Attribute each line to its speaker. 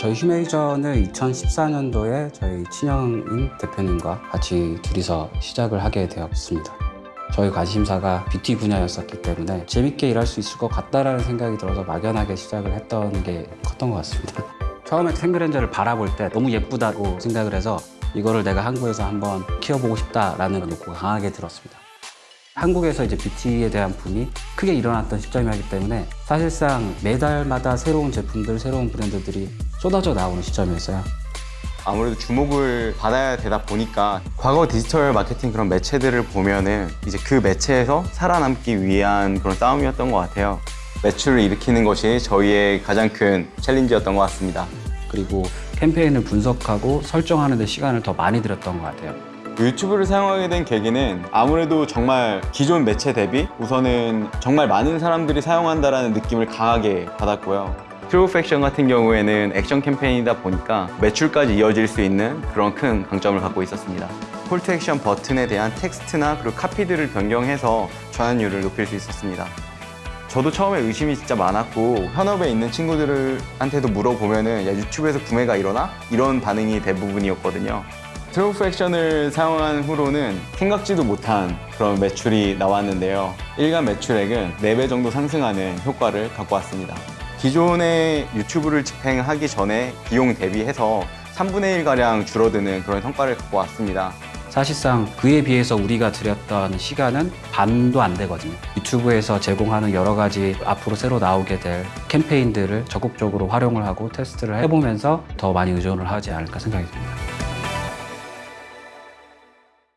Speaker 1: 저희 휴메이전을 2014년도에 저희 친형인 대표님과 같이 둘이서 시작을 하게 되었습니다. 저희 관심사가 뷰티 분야였었기 때문에 재밌게 일할 수 있을 것 같다라는 생각이 들어서 막연하게 시작을 했던 게 컸던 것 같습니다. 처음에 생그랜저를 바라볼 때 너무 예쁘다고 생각을 해서 이거를 내가 한국에서 한번 키워보고 싶다라는 욕구가 강하게 들었습니다. 한국에서 이제 뷰티에 대한 붐이 크게 일어났던 시점이었기 때문에 사실상 매달마다 새로운 제품들, 새로운 브랜드들이 쏟아져 나오는 시점이었어요.
Speaker 2: 아무래도 주목을 받아야 되다 보니까 과거 디지털 마케팅 그런 매체들을 보면은 이제 그 매체에서 살아남기 위한 그런 싸움이었던 것 같아요. 매출을 일으키는 것이 저희의 가장 큰 챌린지였던 것 같습니다.
Speaker 1: 그리고 캠페인을 분석하고 설정하는 데 시간을 더 많이 들였던 것 같아요.
Speaker 2: 유튜브를 사용하게 된 계기는 아무래도 정말 기존 매체 대비 우선은 정말 많은 사람들이 사용한다라는 느낌을 강하게 받았고요. TrueView for Action 같은 경우에는 액션 캠페인이다 보니까 매출까지 이어질 수 있는 그런 큰 강점을 갖고 있었습니다. call to action 버튼에 대한 텍스트나 그리고 카피들을 변경해서 전환율을 높일 수 있었습니다. 저도 처음에 의심이 진짜 많았고 현업에 있는 친구들한테도 물어보면 은 야 유튜브에서 구매가 일어나? 이런 반응이 대부분이었거든요. TrueView for Action을 사용한 후로는 생각지도 못한 그런 매출이 나왔는데요. 일간 매출액은 4배 정도 상승하는 효과를 갖고 왔습니다. 기존의 유튜브를 집행하기 전에 비용 대비해서 3분의 1가량 줄어드는 그런 성과를 갖고 왔습니다.
Speaker 1: 사실상 그에 비해서 우리가 들였던 시간은 반도 안 되거든요. 유튜브에서 제공하는 여러 가지 앞으로 새로 나오게 될 캠페인들을 적극적으로 활용을 하고 테스트를 해보면서 더 많이 의존을 하지 않을까 생각이 듭니다.